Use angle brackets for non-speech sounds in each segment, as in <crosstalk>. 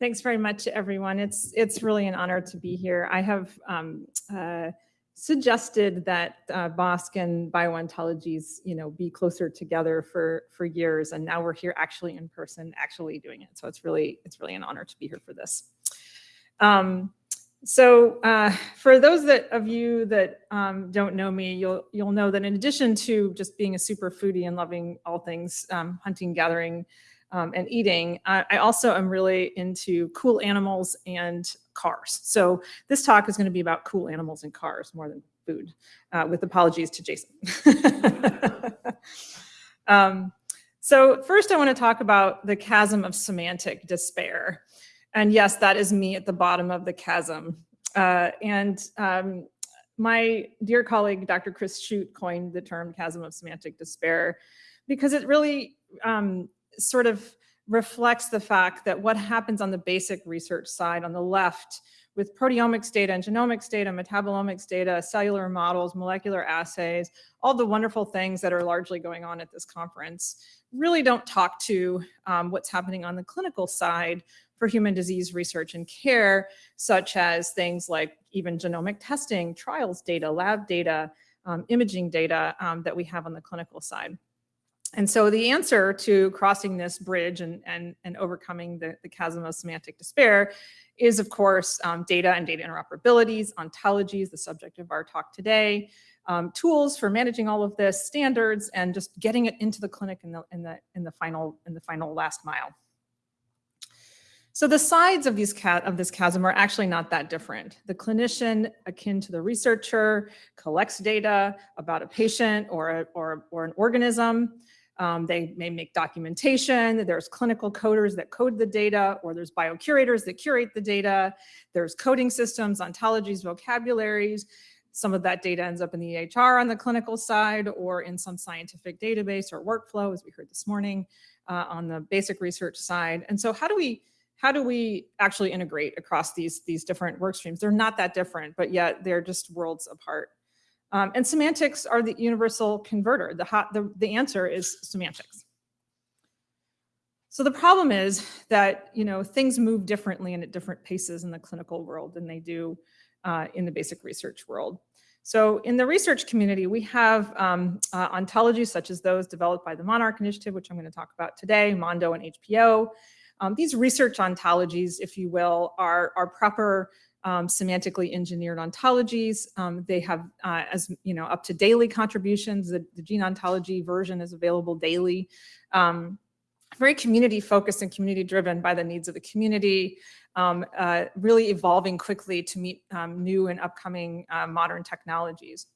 Thanks very much, everyone. It's it's really an honor to be here. I have um, uh, suggested that uh, BOSC and Bio-Ontologies, you know, be closer together for for years, and now we're here actually in person, actually doing it. So it's really it's really an honor to be here for this. Um, so uh, for those that of you that um, don't know me, you'll you'll know that in addition to just being a super foodie and loving all things um, hunting, gathering, um, and eating, I, I, also am really into cool animals and cars. So this talk is going to be about cool animals and cars more than food, uh, with apologies to Jason. <laughs> um, so first I want to talk about the chasm of semantic despair. And yes, that is me at the bottom of the chasm. Uh, and um, my dear colleague, Dr. Chris Chute coined the term chasm of semantic despair because it really um, sort of reflects the fact that what happens on the basic research side on the left with proteomics data and genomics data, metabolomics data, cellular models, molecular assays, all the wonderful things that are largely going on at this conference really don't talk to um, what's happening on the clinical side for human disease research and care, such as things like even genomic testing, trials data, lab data, um, imaging data um, that we have on the clinical side. And so the answer to crossing this bridge and, and, and overcoming the, the chasm of semantic despair is, of course, um, data and data interoperabilities, ontologies, the subject of our talk today, um, tools for managing all of this, standards, and just getting it into the clinic in the, in the, in the, final, in the final last mile. So the sides of these of this chasm are actually not that different. The clinician, akin to the researcher, collects data about a patient or, a, or, or an organism. Um, they may make documentation. There's clinical coders that code the data, or there's biocurators that curate the data. There's coding systems, ontologies, vocabularies. Some of that data ends up in the EHR on the clinical side or in some scientific database or workflow, as we heard this morning, uh, on the basic research side. And so how do we how do we actually integrate across these, these different work streams? They're not that different, but yet they're just worlds apart. Um, and semantics are the universal converter. The, hot, the, the answer is semantics. So the problem is that you know things move differently and at different paces in the clinical world than they do uh, in the basic research world. So in the research community, we have um, uh, ontologies such as those developed by the Monarch Initiative, which I'm going to talk about today, Mondo and HPO. Um, these research ontologies, if you will, are, are proper um, semantically engineered ontologies. Um, they have, uh, as you know, up to daily contributions. The, the gene ontology version is available daily. Um, very community focused and community driven by the needs of the community, um, uh, really evolving quickly to meet um, new and upcoming uh, modern technologies.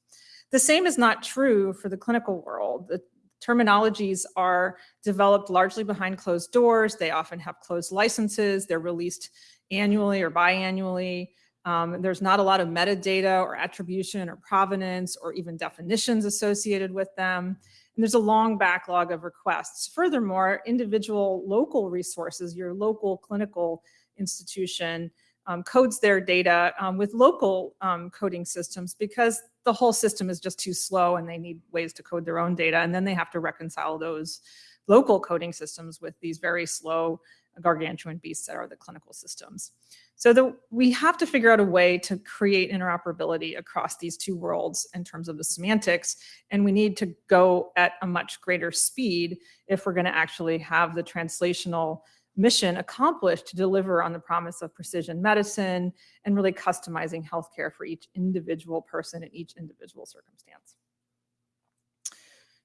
The same is not true for the clinical world. The terminologies are developed largely behind closed doors. They often have closed licenses. They're released annually or biannually. Um, there's not a lot of metadata or attribution or provenance or even definitions associated with them. And there's a long backlog of requests. Furthermore, individual local resources, your local clinical institution um, codes their data um, with local um, coding systems because the whole system is just too slow and they need ways to code their own data. And then they have to reconcile those local coding systems with these very slow gargantuan beasts that are the clinical systems. So the, we have to figure out a way to create interoperability across these two worlds in terms of the semantics, and we need to go at a much greater speed if we're gonna actually have the translational mission accomplished to deliver on the promise of precision medicine and really customizing healthcare for each individual person in each individual circumstance.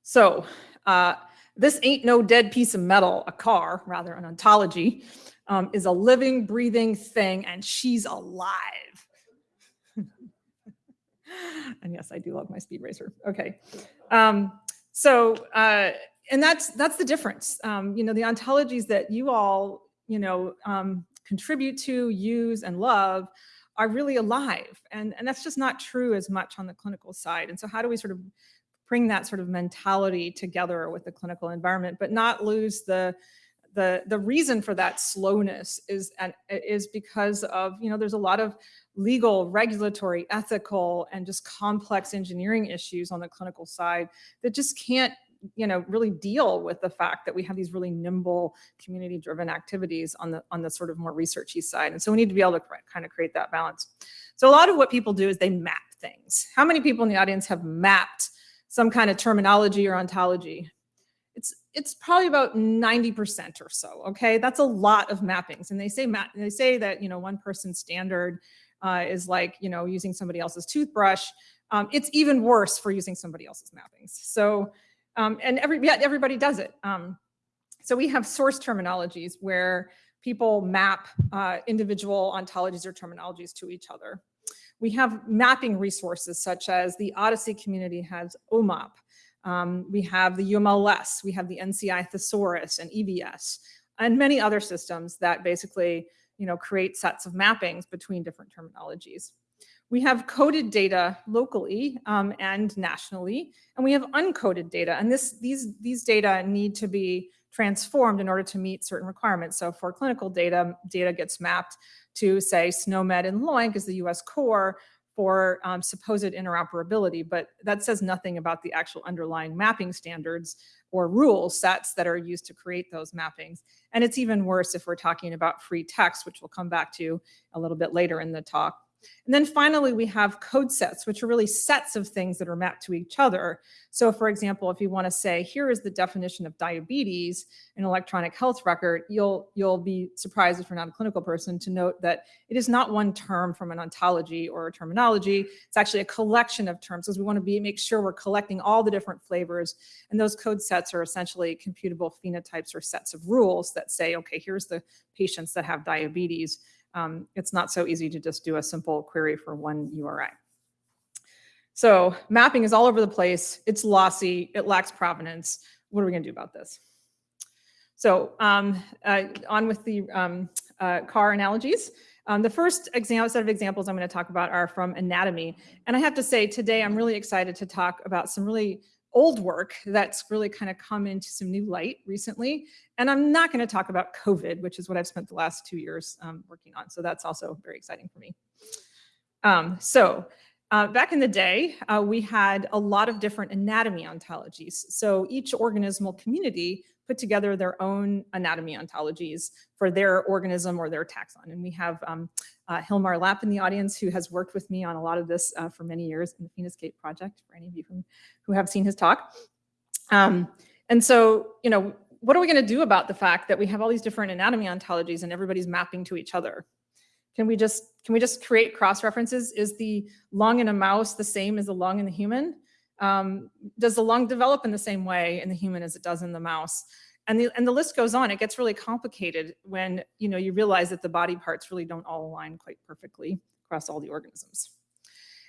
So uh, this ain't no dead piece of metal, a car, rather an ontology, um, is a living, breathing thing, and she's alive. <laughs> and yes, I do love my speed racer. Okay. Um, so, uh, and that's that's the difference. Um, you know, the ontologies that you all, you know, um, contribute to, use, and love are really alive. And, and that's just not true as much on the clinical side. And so how do we sort of bring that sort of mentality together with the clinical environment, but not lose the the the reason for that slowness is and is because of you know there's a lot of legal regulatory ethical and just complex engineering issues on the clinical side that just can't you know, really deal with the fact that we have these really nimble community driven activities on the, on the sort of more researchy side. And so we need to be able to kind of create that balance. So a lot of what people do is they map things. How many people in the audience have mapped some kind of terminology or ontology? It's, it's probably about 90% or so, okay? That's a lot of mappings. And they say, they say that, you know, one person standard uh, is like, you know, using somebody else's toothbrush. Um, it's even worse for using somebody else's mappings. So, um, and every, yeah, everybody does it. Um, so we have source terminologies where people map uh, individual ontologies or terminologies to each other. We have mapping resources such as the OHDSI community has OMOP. Um, we have the UMLS, we have the NCI Thesaurus and EVS, and many other systems that basically you know, create sets of mappings between different terminologies. We have coded data locally um, and nationally, and we have uncoded data. And this, these, these data need to be transformed in order to meet certain requirements. So for clinical data, data gets mapped to say SNOMED and LOINC is the US core for um, supposed interoperability, but that says nothing about the actual underlying mapping standards or rule sets that are used to create those mappings. And it's even worse if we're talking about free text, which we'll come back to a little bit later in the talk. And then finally, we have code sets, which are really sets of things that are mapped to each other. So for example, if you want to say, here is the definition of diabetes in electronic health record, you'll, you'll be surprised if you're not a clinical person to note that it is not one term from an ontology or a terminology. It's actually a collection of terms because we want to be make sure we're collecting all the different flavors. And those code sets are essentially computable phenotypes or sets of rules that say, okay, here's the patients that have diabetes um, it's not so easy to just do a simple query for one URI. So mapping is all over the place. It's lossy. It lacks provenance. What are we going to do about this? So um, uh, on with the um, uh, car analogies. Um, the first example, set of examples I'm going to talk about are from anatomy. And I have to say today I'm really excited to talk about some really old work that's really kind of come into some new light recently. And I'm not going to talk about COVID, which is what I've spent the last two years um, working on. So that's also very exciting for me. Um, so uh, back in the day, uh, we had a lot of different anatomy ontologies. So each organismal community put together their own anatomy ontologies for their organism or their taxon. And we have um, uh, Hilmar Lapp in the audience who has worked with me on a lot of this uh, for many years in the Phenoscape project, for any of you who, who have seen his talk. Um, and so, you know, what are we going to do about the fact that we have all these different anatomy ontologies and everybody's mapping to each other? Can we just can we just create cross references? Is the lung in a mouse the same as the lung in the human? Um, does the lung develop in the same way in the human as it does in the mouse? And the, and the list goes on. It gets really complicated when you know you realize that the body parts really don't all align quite perfectly across all the organisms.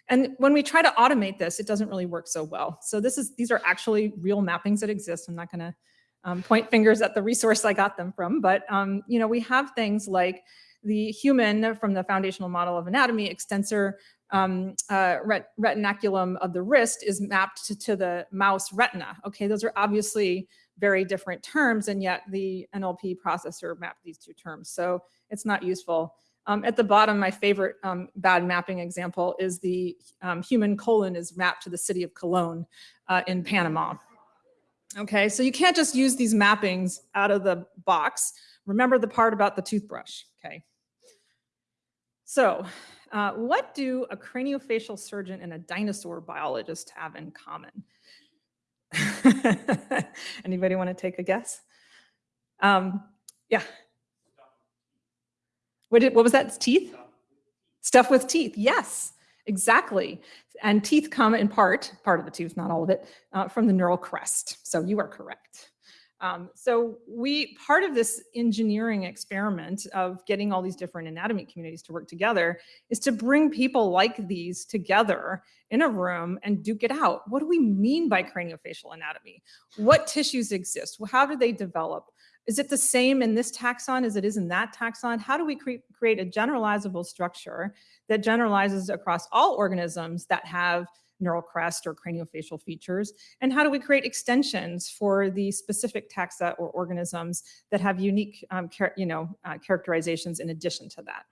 And when we try to automate this, it doesn't really work so well. So this is these are actually real mappings that exist. I'm not going to um, point fingers at the resource I got them from, but um, you know we have things like the human from the foundational model of anatomy extensor um, uh, ret retinaculum of the wrist is mapped to, to, the mouse retina. Okay, those are obviously very different terms, and yet the NLP processor mapped these two terms, so it's not useful. Um, at the bottom, my favorite um, bad mapping example is the um, human colon is mapped to the city of Cologne uh, in Panama. Okay, so you can't just use these mappings out of the box. Remember the part about the toothbrush, okay? So uh, what do a craniofacial surgeon and a dinosaur biologist have in common? <laughs> Anybody want to take a guess? Um, yeah. What, did, what was that? Teeth? Stuff with teeth. Yes, exactly. And teeth come in part, part of the tooth, not all of it, uh, from the neural crest. So you are correct. Um, so we, part of this engineering experiment of getting all these different anatomy communities to work together is to bring people like these together in a room and duke it out. What do we mean by craniofacial anatomy? What tissues exist? How do they develop? Is it the same in this taxon as it is in that taxon? How do we cre create a generalizable structure that generalizes across all organisms that have neural crest or craniofacial features? And how do we create extensions for the specific taxa or organisms that have unique um, you know, uh, characterizations in addition to that?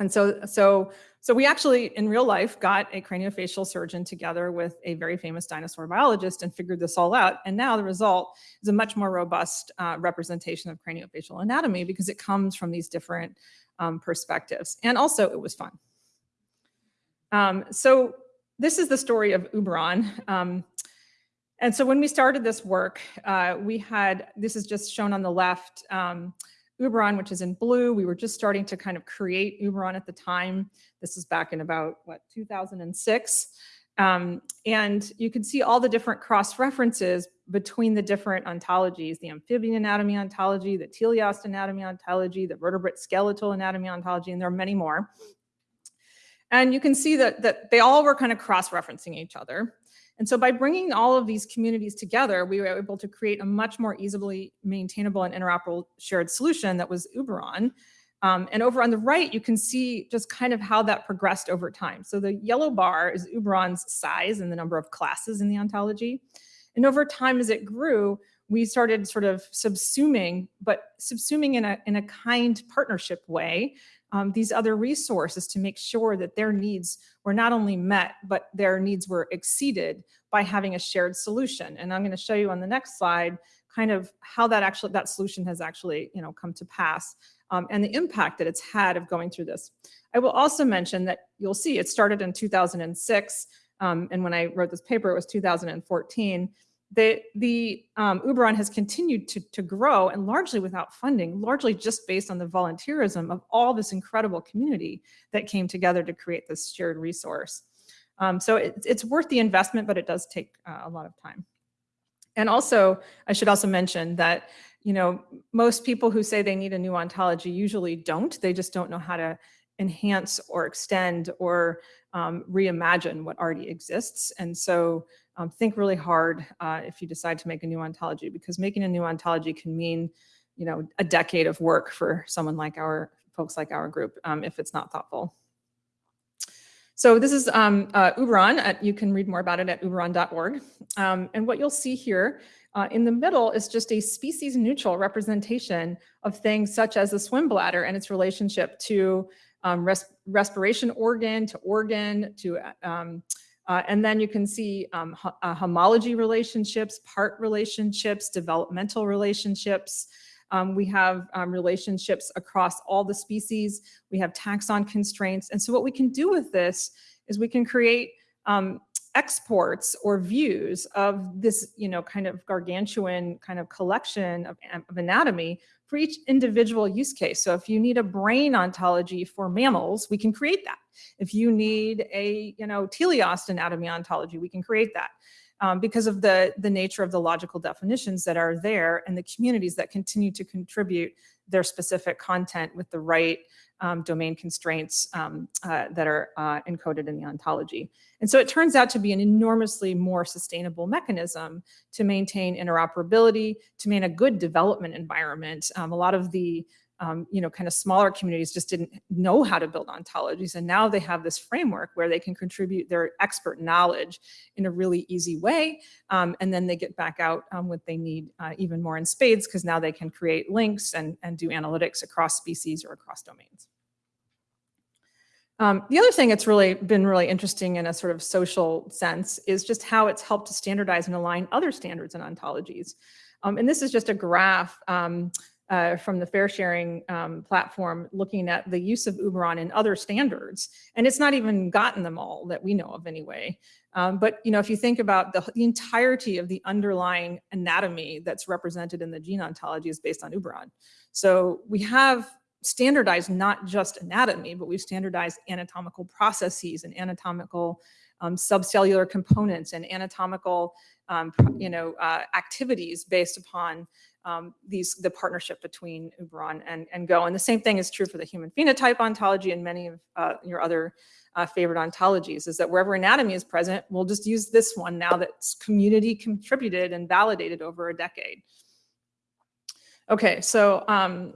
And so, so, so we actually in real life got a craniofacial surgeon together with a very famous dinosaur biologist and figured this all out. And now the result is a much more robust uh, representation of craniofacial anatomy because it comes from these different um, perspectives. And also it was fun. Um, so this is the story of Uberon. Um, and so when we started this work, uh, we had, this is just shown on the left, um, Uberon, which is in blue. We were just starting to kind of create Uberon at the time. This is back in about, what, 2006. Um, and you can see all the different cross-references between the different ontologies, the amphibian anatomy ontology, the teleost anatomy ontology, the vertebrate skeletal anatomy ontology, and there are many more. And you can see that, that they all were kind of cross-referencing each other. And so by bringing all of these communities together, we were able to create a much more easily maintainable and interoperable shared solution that was Uberon. Um, and over on the right, you can see just kind of how that progressed over time. So the yellow bar is Uberon's size and the number of classes in the ontology. And over time, as it grew, we started sort of subsuming, but subsuming in a, in a kind partnership way um, these other resources to make sure that their needs were not only met, but their needs were exceeded by having a shared solution. And I'm going to show you on the next slide kind of how that actually that solution has actually you know come to pass um, and the impact that it's had of going through this. I will also mention that you'll see it started in 2006 um, and when I wrote this paper it was 2014 the, the um, Uberon has continued to, to grow and largely without funding, largely just based on the volunteerism of all this incredible community that came together to create this shared resource. Um, so it, it's worth the investment, but it does take uh, a lot of time. And also, I should also mention that, you know, most people who say they need a new ontology usually don't. They just don't know how to enhance or extend or um, reimagine what already exists. And so um, think really hard uh, if you decide to make a new ontology because making a new ontology can mean, you know, a decade of work for someone like our folks like our group um, if it's not thoughtful. So this is um, uh, Uberon. At, you can read more about it at uberon.org. Um, and what you'll see here uh, in the middle is just a species neutral representation of things such as the swim bladder and its relationship to um, res respiration organ, to organ, to um, uh, and then you can see um, uh, homology relationships, part relationships, developmental relationships. Um, we have um, relationships across all the species. We have taxon constraints. And so what we can do with this is we can create um, exports or views of this, you know, kind of gargantuan kind of collection of, of anatomy for each individual use case. So if you need a brain ontology for mammals, we can create that. If you need a, you know, teleost anatomy ontology, we can create that. Um, because of the, the nature of the logical definitions that are there and the communities that continue to contribute their specific content with the right um, domain constraints um, uh, that are uh, encoded in the ontology. And so it turns out to be an enormously more sustainable mechanism to maintain interoperability, to maintain a good development environment. Um, a lot of the um, you know, kind of smaller communities just didn't know how to build ontologies. And now they have this framework where they can contribute their expert knowledge in a really easy way. Um, and then they get back out um, what they need uh, even more in spades because now they can create links and, and do analytics across species or across domains. Um, the other thing that's really been really interesting in a sort of social sense is just how it's helped to standardize and align other standards and ontologies. Um, and this is just a graph um, uh, from the fair sharing um, platform looking at the use of Uberon in other standards. And it's not even gotten them all that we know of anyway. Um, but you know, if you think about the, the, entirety of the underlying anatomy that's represented in the gene ontology is based on Uberon. So we have standardized not just anatomy, but we've standardized anatomical processes and anatomical um, subcellular components and anatomical, um, you know, uh, activities based upon um, these the partnership between Uberon and, and Go. And the same thing is true for the human phenotype ontology and many of uh, your other uh, favorite ontologies is that wherever anatomy is present, we'll just use this one now that's community contributed and validated over a decade. Okay, so um,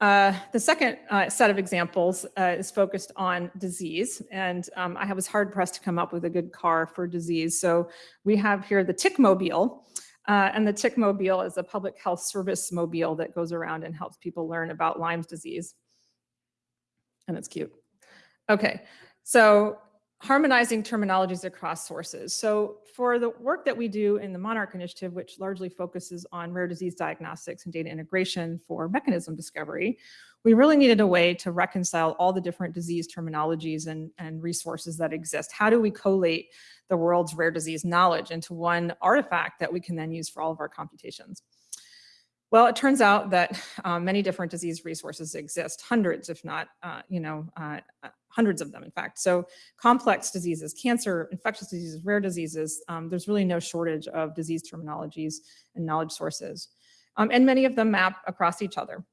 uh, the second uh, set of examples uh, is focused on disease, and um, I was hard pressed to come up with a good car for disease. So we have here the tick mobile, uh, and the tick mobile is a public health service mobile that goes around and helps people learn about Lyme's disease. and it's cute. Okay, so harmonizing terminologies across sources. So for the work that we do in the Monarch Initiative, which largely focuses on rare disease diagnostics and data integration for mechanism discovery, we really needed a way to reconcile all the different disease terminologies and, and resources that exist. How do we collate the world's rare disease knowledge into one artifact that we can then use for all of our computations? Well, it turns out that uh, many different disease resources exist, hundreds, if not, uh, you know, uh, uh, hundreds of them, in fact. So complex diseases, cancer, infectious diseases, rare diseases, um, there's really no shortage of disease terminologies and knowledge sources. Um, and many of them map across each other.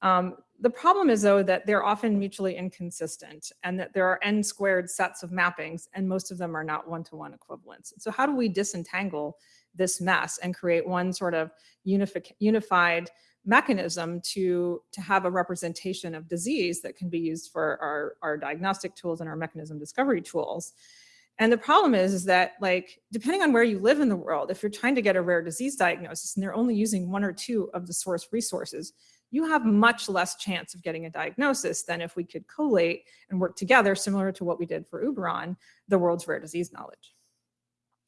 Um, the problem is though that they're often mutually inconsistent and that there are n squared sets of mappings and most of them are not one-to-one -one equivalents. So how do we disentangle this mess and create one sort of unified mechanism to, to have a representation of disease that can be used for our, our diagnostic tools and our mechanism discovery tools. And the problem is, is that like, depending on where you live in the world, if you're trying to get a rare disease diagnosis and they're only using one or two of the source resources, you have much less chance of getting a diagnosis than if we could collate and work together, similar to what we did for Uberon, the world's rare disease knowledge.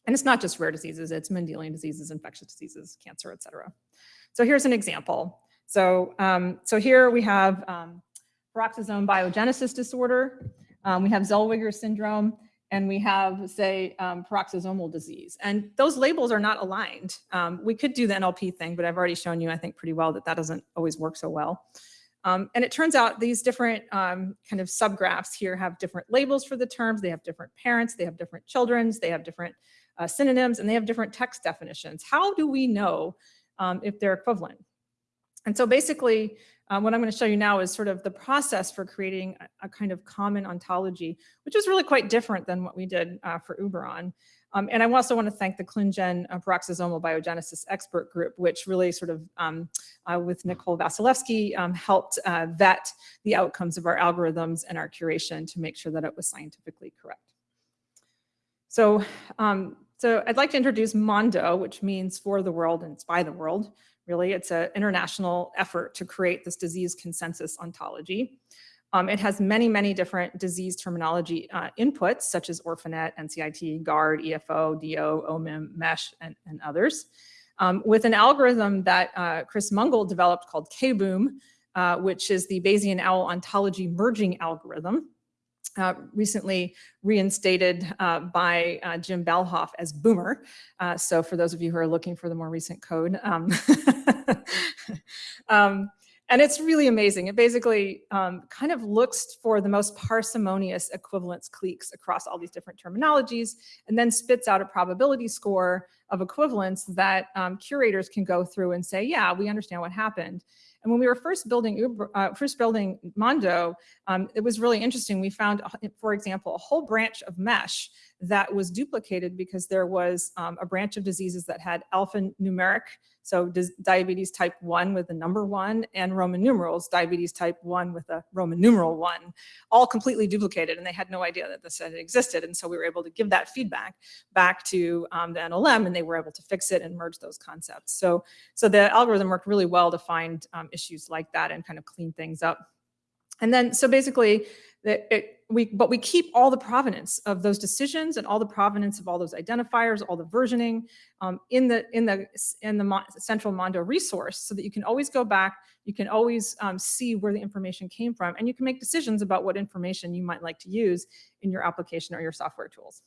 And it's not just rare diseases, it's Mendelian diseases, infectious diseases, cancer, et cetera. So here's an example. So, um, so here we have um, peroxisome biogenesis disorder, um, we have Zellweger syndrome, and we have, say, um, peroxisomal disease. And those labels are not aligned. Um, we could do the NLP thing, but I've already shown you, I think, pretty well that that doesn't always work so well. Um, and it turns out these different um, kind of subgraphs here have different labels for the terms. They have different parents, they have different children's, they have different uh, synonyms, and they have different text definitions. How do we know um, if they're equivalent? And so basically, um, what I'm going to show you now is sort of the process for creating a, a, kind of common ontology, which is really quite different than what we did uh, for Uberon. Um, and I also want to thank the ClinGen uh, peroxisomal biogenesis expert group, which really sort of, um, uh, with Nicole Vasilevsky, um, helped uh, vet the outcomes of our algorithms and our curation to make sure that it was scientifically correct. So, um, so I'd like to introduce Mondo, which means for the world and it's by the world. Really, it's an international effort to create this disease consensus ontology. Um, it has many, many different disease terminology uh, inputs, such as Orphanet, NCIT, GARD, EFO, DO, OMIM, MESH, and, and others. Um, with an algorithm that uh, Chris Mungall developed called KBOOM, uh, which is the Bayesian owl ontology merging algorithm uh, recently reinstated uh, by uh, Jim Balhoff as Boomer. Uh, so for those of you who are looking for the more recent code. Um, <laughs> um, and it's really amazing. It basically um, kind of looks for the most parsimonious equivalence cliques across all these different terminologies and then spits out a probability score of equivalence that um, curators can go through and say, yeah, we understand what happened. And when we were first building Uber, uh, first building Mondo, um, it was really interesting. We found, for example, a whole branch of mesh that was duplicated because there was um, a branch of diseases that had alphanumeric, so diabetes type 1 with the number 1, and Roman numerals, diabetes type 1 with a Roman numeral 1, all completely duplicated, and they had no idea that this had existed. And so we were able to give that feedback back to um, the NLM, and they were able to fix it and merge those concepts. So, so the algorithm worked really well to find um, issues like that and kind of clean things up. And then, so basically, it, it, we, but we keep all the provenance of those decisions and all the provenance of all those identifiers, all the versioning um, in the in the in the central Mondo resource, so that you can always go back, you can always um, see where the information came from, and you can make decisions about what information you might like to use in your application or your software tools.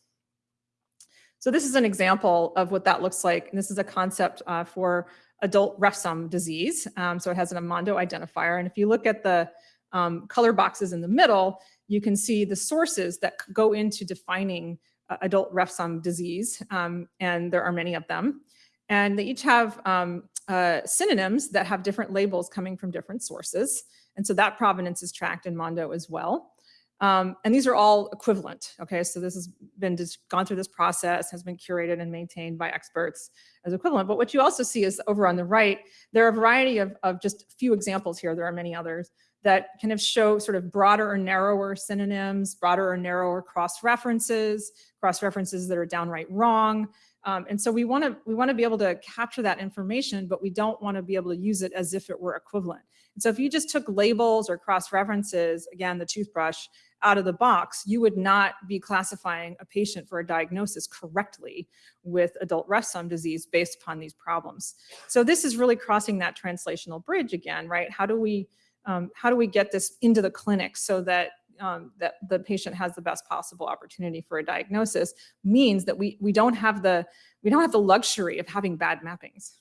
So this is an example of what that looks like, and this is a concept uh, for adult Refsum disease. Um, so it has an Mondo identifier, and if you look at the um, color boxes in the middle, you can see the sources that go into defining uh, adult Refsum disease, um, and there are many of them. And they each have um, uh, synonyms that have different labels coming from different sources. And so that provenance is tracked in Mondo as well. Um, and these are all equivalent, okay? So this has been just gone through this process, has been curated and maintained by experts as equivalent. But what you also see is over on the right, there are a variety of, of just few examples here, there are many others, that kind of show sort of broader or narrower synonyms, broader or narrower cross-references, cross-references that are downright wrong. Um, and so we want to we want to be able to capture that information, but we don't want to be able to use it as if it were equivalent. And so if you just took labels or cross-references, again, the toothbrush, out of the box, you would not be classifying a patient for a diagnosis correctly with adult Refsum disease based upon these problems. So this is really crossing that translational bridge again, right? How do we um, how do we get this into the clinic so that um, that the patient has the best possible opportunity for a diagnosis means that we we don't have the we don't have the luxury of having bad mappings.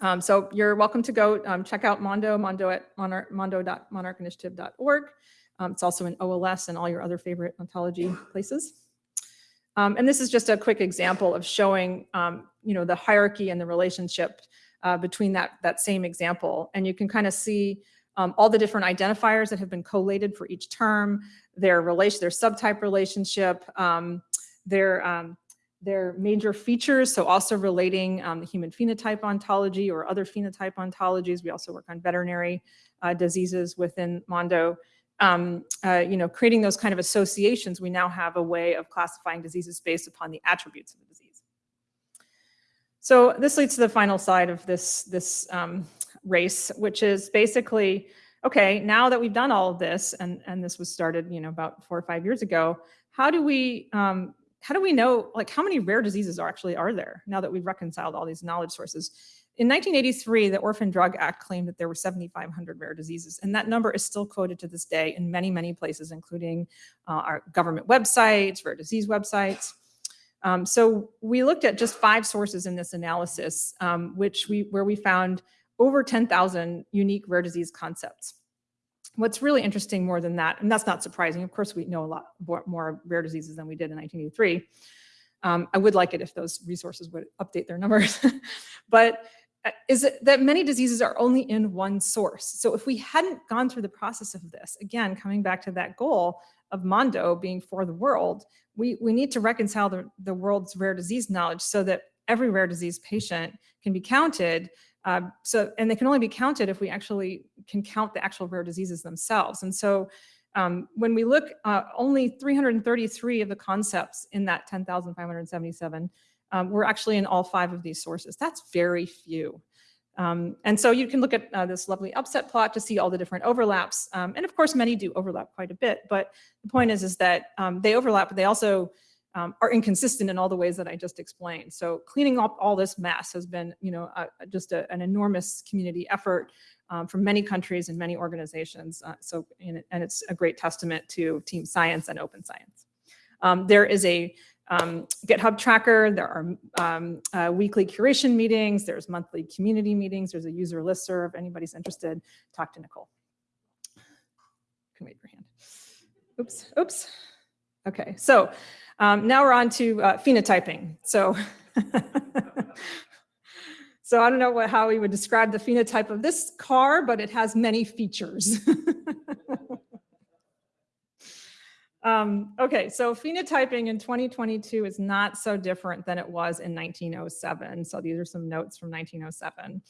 Um, so you're welcome to go um, check out Mondo, Mondo at mondo.monarchinitiative.org. Um, it's also in OLS and all your other favorite ontology places. Um, and this is just a quick example of showing, um, you know, the hierarchy and the relationship uh, between that, that same example. And you can kind of see um, all the different identifiers that have been collated for each term, their relation, their subtype relationship, um, their um, their major features, so also relating um, the human phenotype ontology or other phenotype ontologies. We also work on veterinary uh, diseases within Mondo um, uh, you know, creating those kind of associations, we now have a way of classifying diseases based upon the attributes of the disease. So this leads to the final side of this, this um, race, which is basically, okay, now that we've done all of this, and, and this was started, you know, about four or five years ago, how do we, um, how do we know, like how many rare diseases are actually are there now that we've reconciled all these knowledge sources? In 1983, the Orphan Drug Act claimed that there were 7,500 rare diseases, and that number is still quoted to this day in many, many places, including uh, our government websites, rare disease websites. Um, so we looked at just five sources in this analysis, um, which we where we found over 10,000 unique rare disease concepts. What's really interesting more than that, and that's not surprising, of course we know a lot more rare diseases than we did in 1983. Um, I would like it if those resources would update their numbers. <laughs> but uh, is it that many diseases are only in one source. So if we hadn't gone through the process of this, again, coming back to that goal of Mondo being for the world, we, we need to reconcile the, the world's rare disease knowledge so that every rare disease patient can be counted. Uh, so, and they can only be counted if we actually can count the actual rare diseases themselves. And so um, when we look, uh, only 333 of the concepts in that 10,577 um, we're actually in all five of these sources. That's very few. Um, and so you can look at uh, this lovely upset plot to see all the different overlaps. Um, and of course, many do overlap quite a bit, but the point is, is that um, they overlap, but they also um, are inconsistent in all the ways that I just explained. So cleaning up all this mess has been, you know, just a, an enormous community effort um, from many countries and many organizations. Uh, so, and it's a great testament to team science and open science. Um, there is a um, GitHub tracker. There are um, uh, weekly curation meetings. There's monthly community meetings. There's a user listserv. If anybody's interested, talk to Nicole. Can wave your hand. Oops, oops. Okay, so um, now we're on to uh, phenotyping. So, <laughs> so I don't know what, how we would describe the phenotype of this car, but it has many features. <laughs> Um, okay, so phenotyping in 2022 is not so different than it was in 1907. So these are some notes from 1907.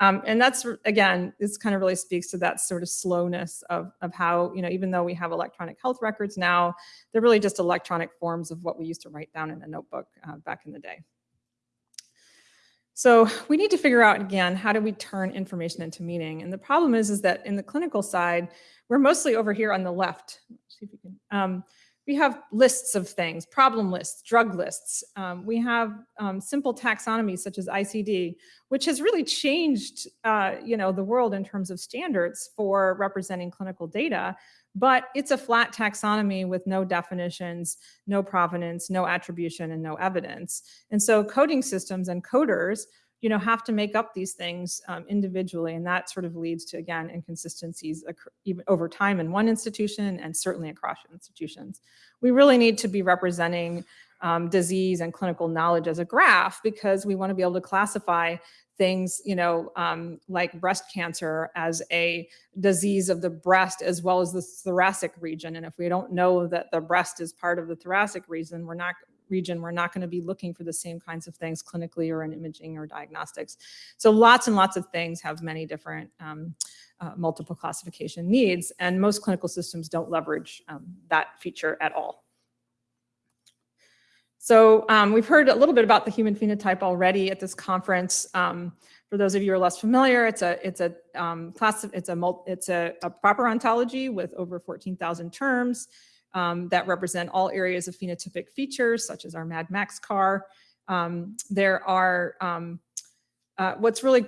Um, and that's, again, this kind of really speaks to that sort of slowness of, of how, you know, even though we have electronic health records now, they're really just electronic forms of what we used to write down in a notebook uh, back in the day. So we need to figure out, again, how do we turn information into meaning? And the problem is, is that in the clinical side, we're mostly over here on the left. See if we can. Um, we have lists of things, problem lists, drug lists. Um, we have um, simple taxonomies such as ICD, which has really changed, uh, you know, the world in terms of standards for representing clinical data. But it's a flat taxonomy with no definitions, no provenance, no attribution, and no evidence. And so coding systems and coders you know, have to make up these things um, individually. And that sort of leads to, again, inconsistencies even over time in one institution and certainly across institutions. We really need to be representing um, disease and clinical knowledge as a graph because we want to be able to classify things, you know, um, like breast cancer as a disease of the breast as well as the thoracic region. And if we don't know that the breast is part of the thoracic region, we're not region, we're not going to be looking for the same kinds of things clinically or in imaging or diagnostics. So lots and lots of things have many different um, uh, multiple classification needs, and most clinical systems don't leverage um, that feature at all. So um, we've heard a little bit about the human phenotype already at this conference. Um, for those of you who are less familiar, it's a it's a um, class it's a it's a, a, proper ontology with over 14,000 terms um, that represent all areas of phenotypic features, such as our Mad Max car. Um, there are um, uh, what's really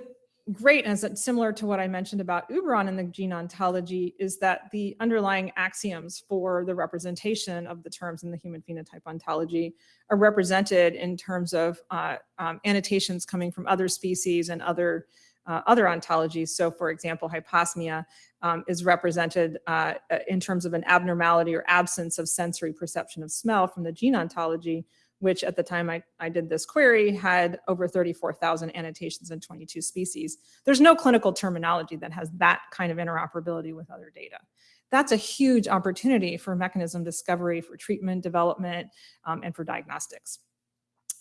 great and similar to what I mentioned about Uberon in the gene ontology is that the underlying axioms for the representation of the terms in the human phenotype ontology are represented in terms of uh, um, annotations coming from other species and other uh, other ontologies. So for example, hyposmia um, is represented uh, in terms of an abnormality or absence of sensory perception of smell from the gene ontology, which at the time I, I did this query had over 34,000 annotations in 22 species. There's no clinical terminology that has that kind of interoperability with other data. That's a huge opportunity for mechanism discovery, for treatment development, um, and for diagnostics.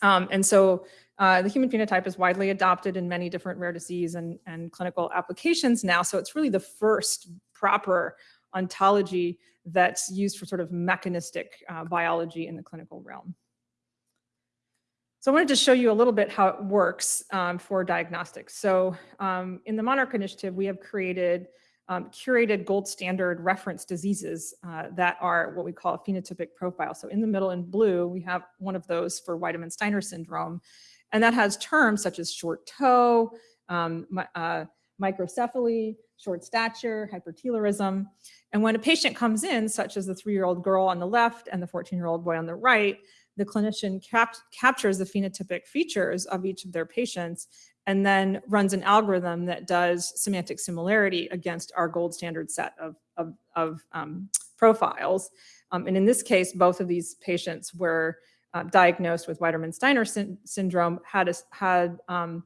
Um, and so uh, the human phenotype is widely adopted in many different rare disease and, and clinical applications now. So it's really the first proper ontology that's used for sort of mechanistic uh, biology in the clinical realm. So I wanted to show you a little bit how it works um, for diagnostics. So um, in the Monarch Initiative, we have created um, curated gold standard reference diseases uh, that are what we call a phenotypic profile. So in the middle in blue, we have one of those for Wiedemann-Steiner syndrome. And that has terms such as short toe, um, uh, microcephaly, short stature, hypertelorism. And when a patient comes in, such as the three-year-old girl on the left and the 14-year-old boy on the right, the clinician cap captures the phenotypic features of each of their patients and then runs an algorithm that does semantic similarity against our gold standard set of, of, of um, profiles. Um, and in this case, both of these patients were uh, diagnosed with Wiedemann-Steiner sy syndrome, had, a, had um,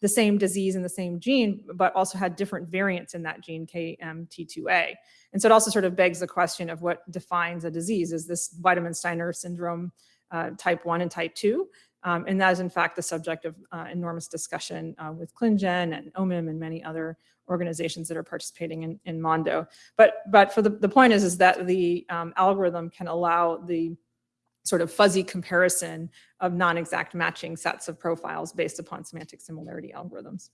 the same disease and the same gene, but also had different variants in that gene, KMT2A. And so it also sort of begs the question of what defines a disease. Is this Wiedemann-Steiner syndrome uh, type 1 and type 2. Um, and that is in fact the subject of uh, enormous discussion uh, with ClinGen and OMIM and many other organizations that are participating in, in Mondo. But, but for the, the point is, is that the um, algorithm can allow the sort of fuzzy comparison of non-exact matching sets of profiles based upon semantic similarity algorithms.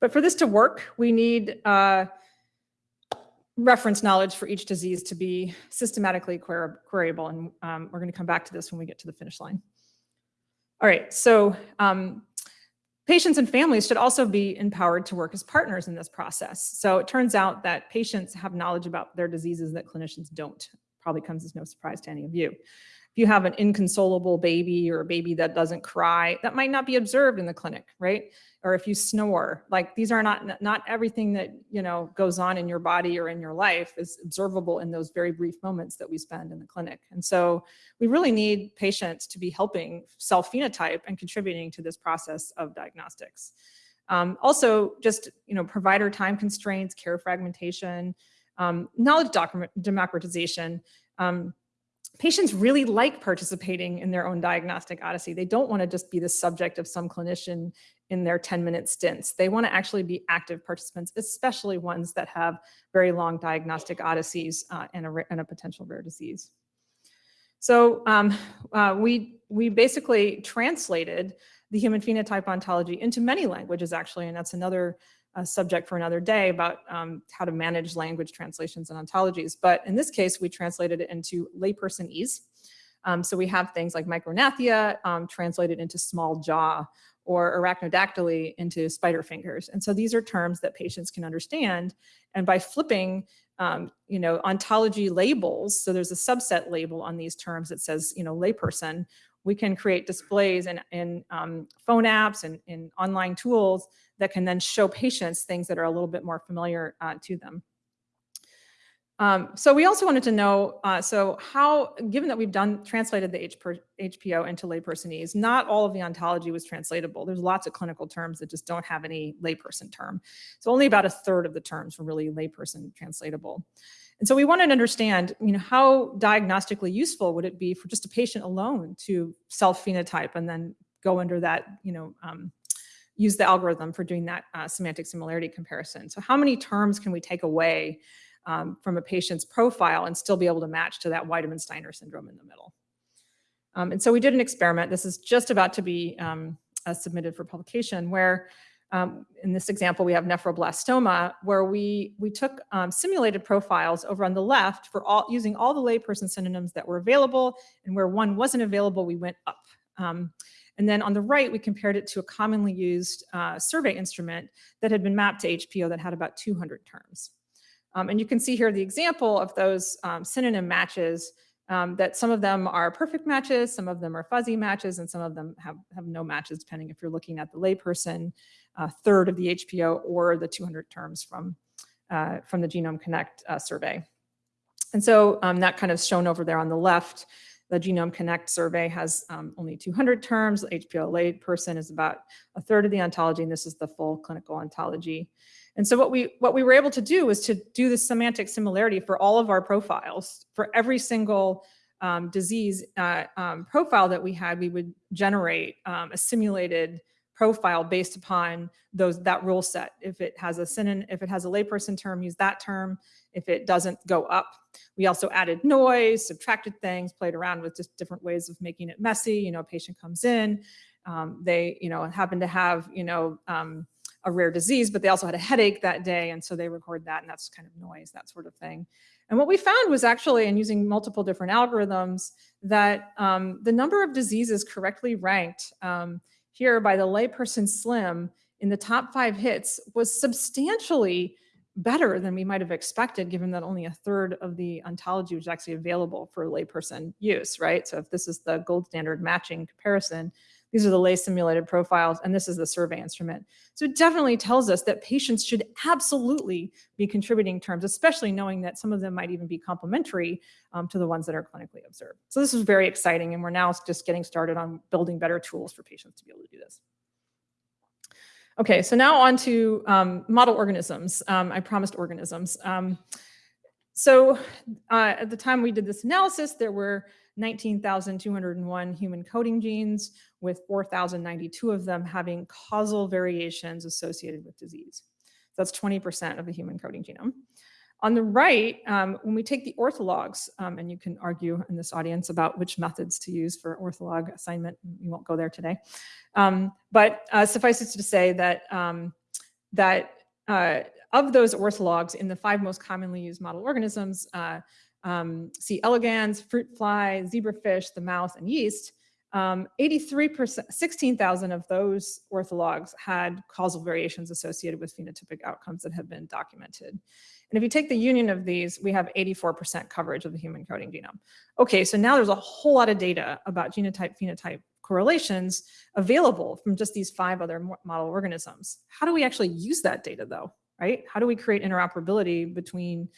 But for this to work, we need uh, reference knowledge for each disease to be systematically queryable. And um, we're going to come back to this when we get to the finish line. All right, so um, patients and families should also be empowered to work as partners in this process. So it turns out that patients have knowledge about their diseases that clinicians don't. Probably comes as no surprise to any of you you have an inconsolable baby or a baby that doesn't cry, that might not be observed in the clinic, right? Or if you snore, like these are not, not everything that, you know, goes on in your body or in your life is observable in those very brief moments that we spend in the clinic. And so we really need patients to be helping self-phenotype and contributing to this process of diagnostics. Um, also, just, you know, provider time constraints, care fragmentation, um, knowledge democratization, um, patients really like participating in their own diagnostic odyssey. They don't want to just be the subject of some clinician in their 10 minute stints. They want to actually be active participants, especially ones that have very long diagnostic odysseys uh, and, a, and, a, potential rare disease. So um, uh, we, we basically translated the human phenotype ontology into many languages actually, and that's another a subject for another day about um, how to manage language translations and ontologies. But in this case, we translated it into laypersonese. Um, so we have things like micrognathia um, translated into small jaw or arachnodactyly into spider fingers. And so these are terms that patients can understand. And by flipping, um, you know, ontology labels, so there's a subset label on these terms that says, you know, layperson, we can create displays in, in um, phone apps and in online tools that can then show patients things that are a little bit more familiar uh, to them. Um, so we also wanted to know, uh, so how, given that we've done translated the HPO into laypersonese, not all of the ontology was translatable. There's lots of clinical terms that just don't have any layperson term. So only about a third of the terms were really layperson translatable. And so we wanted to understand, you know, how diagnostically useful would it be for just a patient alone to self-phenotype and then go under that, you know, um, use the algorithm for doing that uh, semantic similarity comparison. So how many terms can we take away um, from a patient's profile and still be able to match to that Wiedemann-Steiner syndrome in the middle? Um, and so we did an experiment. This is just about to be um, uh, submitted for publication where um, in this example, we have nephroblastoma, where we, we took um, simulated profiles over on the left for all using all the layperson synonyms that were available, and where one wasn't available, we went up. Um, and then on the right, we compared it to a commonly used uh, survey instrument that had been mapped to HPO that had about 200 terms. Um, and you can see here the example of those um, synonym matches um, that some of them are perfect matches, some of them are fuzzy matches, and some of them have, have no matches, depending if you're looking at the layperson uh, third of the HPO or the 200 terms from, uh, from the Genome Connect uh, survey. And so um, that kind of shown over there on the left, the Genome Connect survey has um, only 200 terms. The HPO layperson is about a third of the ontology, and this is the full clinical ontology. And so what we what we were able to do was to do the semantic similarity for all of our profiles. For every single um, disease uh, um, profile that we had, we would generate um, a simulated profile based upon those that rule set. If it has a synonym, if it has a layperson term, use that term. If it doesn't, go up. We also added noise, subtracted things, played around with just different ways of making it messy. You know, a patient comes in, um, they, you know, happen to have, you know, um, a rare disease, but they also had a headache that day. And so they record that and that's kind of noise, that sort of thing. And what we found was actually in using multiple different algorithms that um, the number of diseases correctly ranked um, here by the layperson slim in the top five hits was substantially better than we might have expected, given that only a third of the ontology was actually available for layperson use, right? So if this is the gold standard matching comparison, these are the lay simulated profiles, and this is the survey instrument. So it definitely tells us that patients should absolutely be contributing terms, especially knowing that some of them might even be complementary um, to the ones that are clinically observed. So this is very exciting, and we're now just getting started on building better tools for patients to be able to do this. Okay, so now on to um, model organisms. Um, I promised organisms. Um, so uh, at the time we did this analysis, there were 19,201 human coding genes, with 4,092 of them having causal variations associated with disease. That's 20% of the human coding genome. On the right, um, when we take the orthologs, um, and you can argue in this audience about which methods to use for ortholog assignment, we won't go there today. Um, but uh, suffice it to say that, um, that uh, of those orthologs in the five most commonly used model organisms, uh, um, C. elegans, fruit fly, zebrafish, the mouse, and yeast, 83%, um, 16,000 of those orthologs had causal variations associated with phenotypic outcomes that have been documented. And if you take the union of these, we have 84% coverage of the human coding genome. Okay, so now there's a whole lot of data about genotype phenotype correlations available from just these five other model organisms. How do we actually use that data though, right? How do we create interoperability between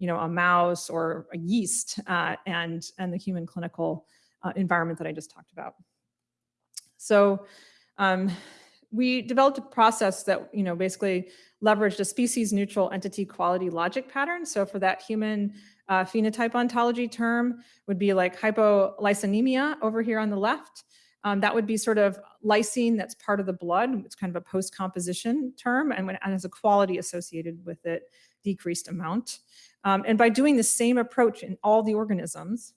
you know, a mouse or a yeast uh, and, and the human clinical uh, environment that I just talked about. So um, we developed a process that, you know, basically leveraged a species neutral entity quality logic pattern. So for that human uh, phenotype ontology term would be like hypolysinemia over here on the left. Um, that would be sort of lysine that's part of the blood. It's kind of a post-composition term and, when, and has a quality associated with it, decreased amount. Um, and by doing the same approach in all the organisms,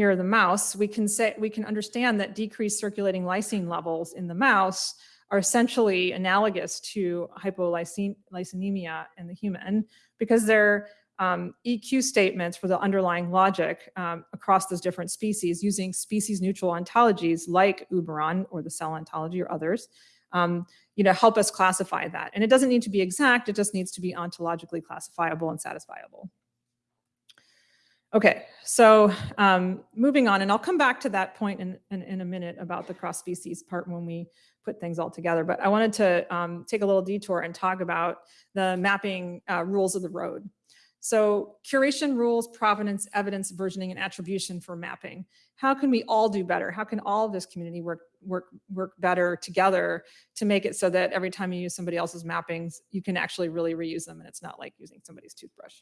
here the mouse, we can say we can understand that decreased circulating lysine levels in the mouse are essentially analogous to hypolysinemia in the human because they're um, EQ statements for the underlying logic um, across those different species using species neutral ontologies like Uberon or the cell ontology or others um, you know, help us classify that. And it doesn't need to be exact, it just needs to be ontologically classifiable and satisfiable. Okay, so um, moving on, and I'll come back to that point in, in, in, a minute about the cross-species part when we put things all together, but I wanted to um, take a little detour and talk about the mapping uh, rules of the road. So curation rules, provenance, evidence, versioning, and attribution for mapping. How can we all do better? How can all of this community work, work, work better together to make it so that every time you use somebody else's mappings, you can actually really reuse them and it's not like using somebody's toothbrush.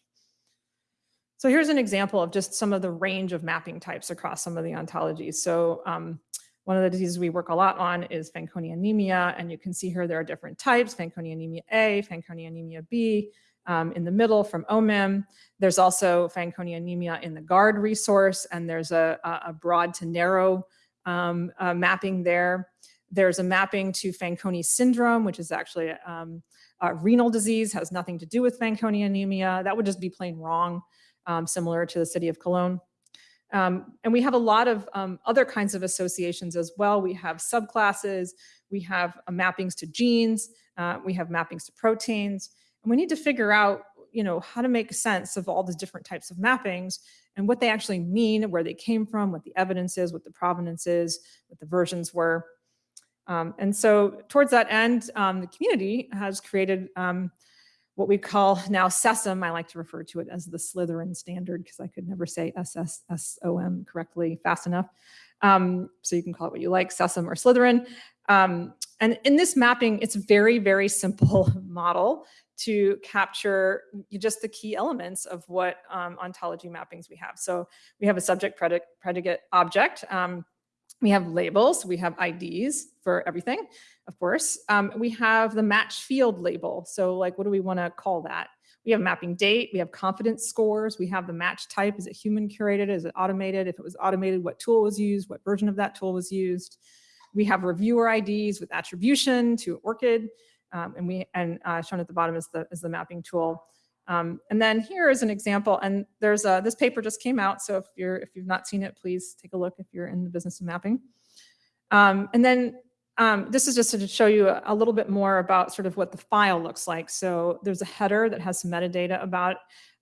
So here's an example of just some of the range of mapping types across some of the ontologies. So um, one of the diseases we work a lot on is Fanconi anemia, and you can see here there are different types, Fanconi anemia A, Fanconi anemia B, um, in the middle from OMIM. There's also Fanconi anemia in the GARD resource, and there's a, a broad to narrow um, uh, mapping there. There's a mapping to Fanconi syndrome, which is actually um, a renal disease, has nothing to do with Fanconi anemia. That would just be plain wrong, um, similar to the city of Cologne. Um, and we have a lot of um, other kinds of associations as well. We have subclasses, we have uh, mappings to genes, uh, we have mappings to proteins, and we need to figure out, you know, how to make sense of all the different types of mappings and what they actually mean, where they came from, what the evidence is, what the provenance is, what the versions were. Um, and so towards that end, um, the community has created um, what we call now SESSOM. I like to refer to it as the Slytherin standard because I could never say SSSOM correctly fast enough. Um, so you can call it what you like, SESSOM or Slytherin. Um, and in this mapping, it's a very, very simple <laughs> model to capture just the key elements of what um, ontology mappings we have. So we have a subject predicate, predicate object. We have labels, we have IDs for everything, of course. Um, we have the match field label. So like, what do we wanna call that? We have mapping date, we have confidence scores, we have the match type. Is it human curated? Is it automated? If it was automated, what tool was used? What version of that tool was used? We have reviewer IDs with attribution to ORCID. Um, and we and uh, shown at the bottom is the is the mapping tool. Um, and then here is an example, and there's a, this paper just came out, so if you're if you've not seen it, please take a look if you're in the business of mapping. Um, and then um, this is just to show you a, a, little bit more about sort of what the file looks like. So there's a header that has some metadata about,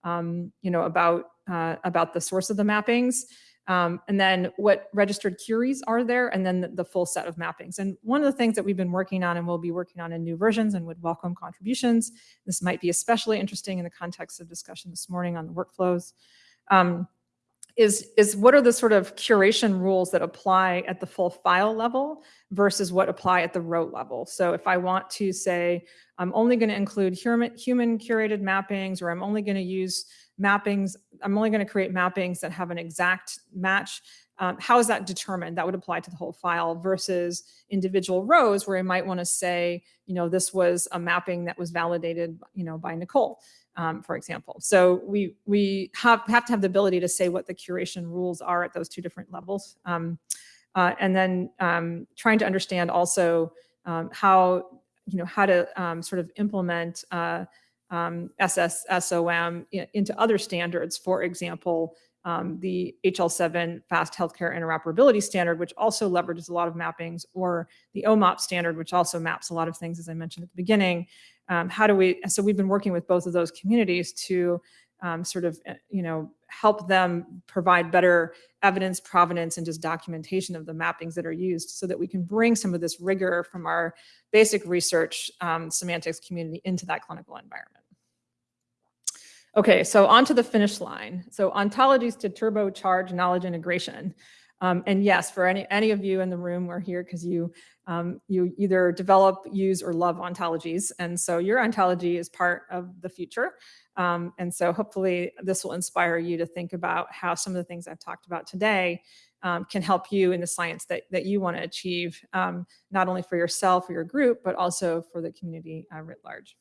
um, you know, about uh, about the source of the mappings. Um, and then what registered queries are there, and then the, the, full set of mappings. And one of the things that we've been working on and we'll be working on in new versions and would welcome contributions, this might be especially interesting in the context of discussion this morning on the workflows, um, is, is what are the sort of curation rules that apply at the full file level versus what apply at the row level. So if I want to say, I'm only going to include human, human curated mappings, or I'm only going to use mappings, I'm only going to create mappings that have an exact match. Um, how is that determined? That would apply to the whole file versus individual rows where I might want to say, you know, this was a mapping that was validated, you know, by Nicole, um, for example. So we we have, have to have the ability to say what the curation rules are at those two different levels. Um, uh, and then um, trying to understand also um, how, you know, how to um, sort of implement uh, um, SSSOM into other standards, for example, um, the HL7 fast healthcare interoperability standard, which also leverages a lot of mappings, or the OMOP standard, which also maps a lot of things, as I mentioned at the beginning. Um, how do we, so we've been working with both of those communities to um, sort of, eh, you know, help them provide better evidence, provenance, and just documentation of the mappings that are used so that we can bring some of this rigor from our basic research um, semantics community into that clinical environment. Okay, so on to the finish line. So ontologies to turbocharge knowledge integration. Um, and yes, for any, any of you in the room, we're here because you, um, you either develop, use, or love ontologies. And so your ontology is part of the future. Um, and so hopefully this will inspire you to think about how some of the things I've talked about today um, can help you in the science that, that you want to achieve, um, not only for yourself or your group, but also for the community uh, writ large.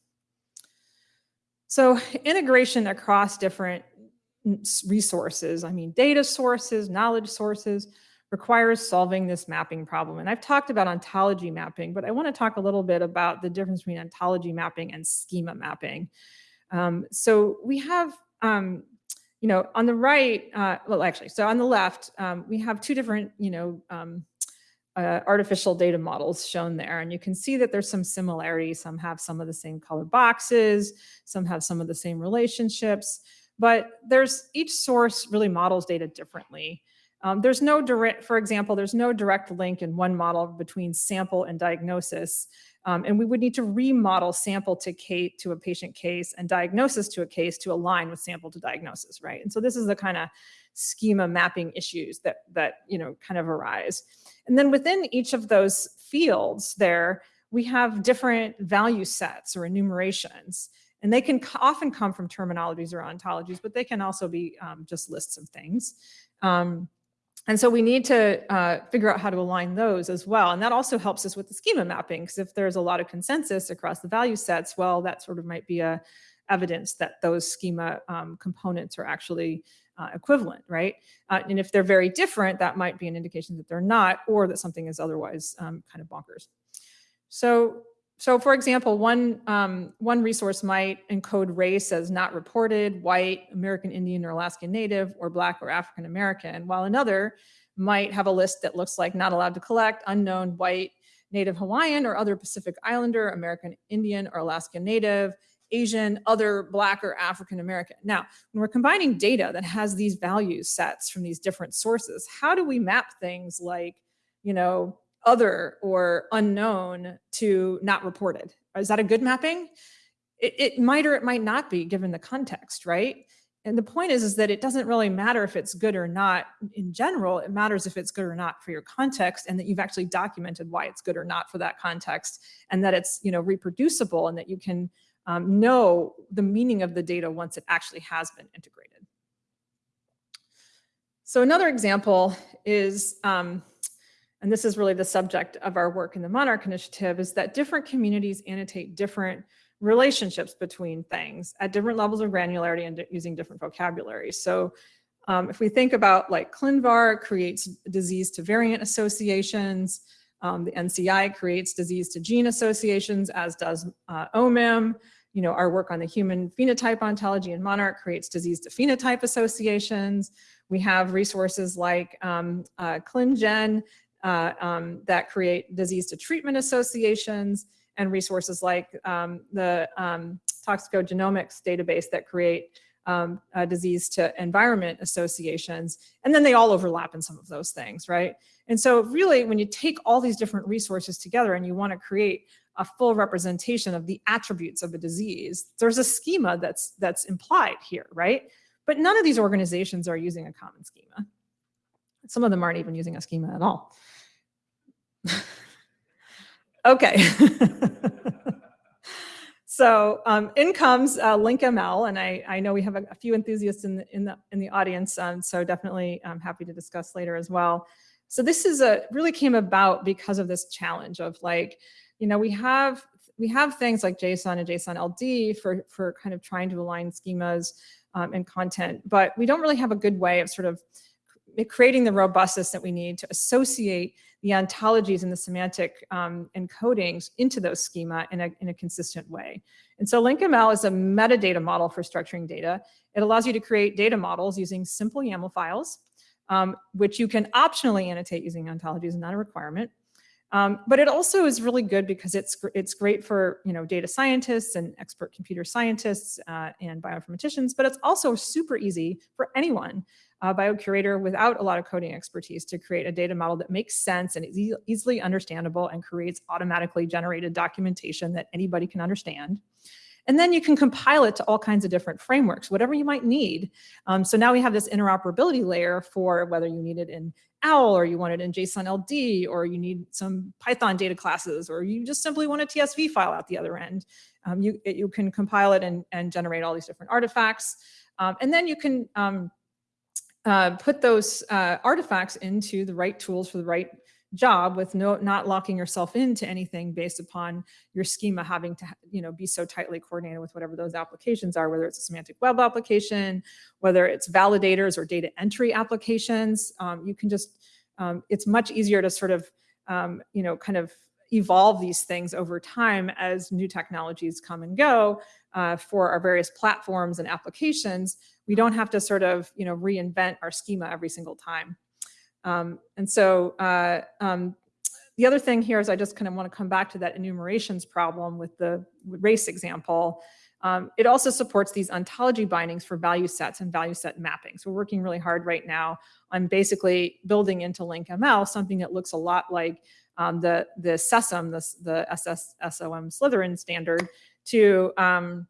So integration across different resources, I mean, data sources, knowledge sources, requires solving this mapping problem. And I've talked about ontology mapping, but I want to talk a little bit about the difference between ontology mapping and schema mapping. Um, so we have, um, you know, on the right, uh, well, actually, so on the left, um, we have two different, you know, um, uh, artificial data models shown there. And you can see that there's some similarities. Some have some of the same color boxes, some have some of the same relationships, but there's each source really models data differently. Um, there's no direct, for example, there's no direct link in one model between sample and diagnosis. Um, and we would need to remodel sample to, case, to a patient case and diagnosis to a case to align with sample to diagnosis, right? And so this is the kind of schema mapping issues that, that you know, kind of arise. And then within each of those fields there, we have different value sets or enumerations. And they can often come from terminologies or ontologies, but they can also be um, just lists of things. Um, and so we need to uh, figure out how to align those as well. And that also helps us with the schema mapping, because if there's a lot of consensus across the value sets, well, that sort of might be a evidence that those schema um, components are actually uh, equivalent, right? Uh, and if they're very different, that might be an indication that they're not, or that something is otherwise um, kind of bonkers. So so for example, one, um, one resource might encode race as not reported, white, American Indian or Alaskan Native, or Black or African American, while another might have a list that looks like not allowed to collect, unknown, white, Native Hawaiian or other Pacific Islander, American Indian or Alaskan Native, Asian, other Black or African American. Now, when we're combining data that has these value sets from these different sources, how do we map things like, you know, other or unknown to not reported. Is that a good mapping? It, it, might or it might not be given the context, right? And the point is, is that it doesn't really matter if it's good or not in general, it matters if it's good or not for your context and that you've actually documented why it's good or not for that context and that it's you know reproducible and that you can um, know the meaning of the data once it actually has been integrated. So another example is um, and this is really the subject of our work in the Monarch Initiative, is that different communities annotate different relationships between things at different levels of granularity and using different vocabulary. So um, if we think about like ClinVar creates disease to variant associations, um, the NCI creates disease to gene associations, as does uh, OMIM. You know, our work on the human phenotype ontology in Monarch creates disease to phenotype associations. We have resources like um, uh, ClinGen uh, um, that create disease to treatment associations and resources like um, the um, toxicogenomics database that create um, disease to environment associations. And then they all overlap in some of those things, right? And so really, when you take all these different resources together and you want to create a full representation of the attributes of a disease, there's a schema that's that's implied here, right? But none of these organizations are using a common schema. Some of them aren't even using a schema at all. <laughs> okay. <laughs> so um, in comes uh, LinkML, and I, I know we have a, a, few enthusiasts in the, in the, in the audience, um, so definitely I'm happy to discuss later as well. So this is a really came about because of this challenge of like, you know, we have we have things like JSON and JSON LD for, for kind of trying to align schemas um, and content, but we don't really have a good way of sort of creating the robustness that we need to associate the ontologies and the semantic um, encodings into those schema in a, in a consistent way. And so LinkML is a metadata model for structuring data. It allows you to create data models using simple YAML files, um, which you can optionally annotate using ontologies, not a requirement. Um, but it also is really good because it's it's great for you know data scientists and expert computer scientists uh, and bioinformaticians, but it's also super easy for anyone uh, biocurator without a lot of coding expertise to create a data model that makes sense and is e easily understandable and creates automatically generated documentation that anybody can understand. And then you can compile it to all kinds of different frameworks, whatever you might need. Um, so now we have this interoperability layer for whether you need it in OWL or you want it in JSON LD or you need some Python data classes or you just simply want a TSV file out the other end. Um, you, you can compile it and, and generate all these different artifacts. Um, and then you can um, uh, put those uh, artifacts into the right tools for the right job with no not locking yourself into anything based upon your schema having to you know be so tightly coordinated with whatever those applications are whether it's a semantic web application whether it's validators or data entry applications. Um, you can just um, it's much easier to sort of um, you know kind of evolve these things over time as new technologies come and go uh, for our various platforms and applications, we don't have to sort of, you know, reinvent our schema every single time. Um, and so uh, um, the other thing here is I just kind of want to come back to that enumerations problem with the race example. Um, it also supports these ontology bindings for value sets and value set mapping. So we're working really hard right now on basically building into LinkML something that looks a lot like um, the, the SESM, the, the SS, SOM Slytherin standard to, um,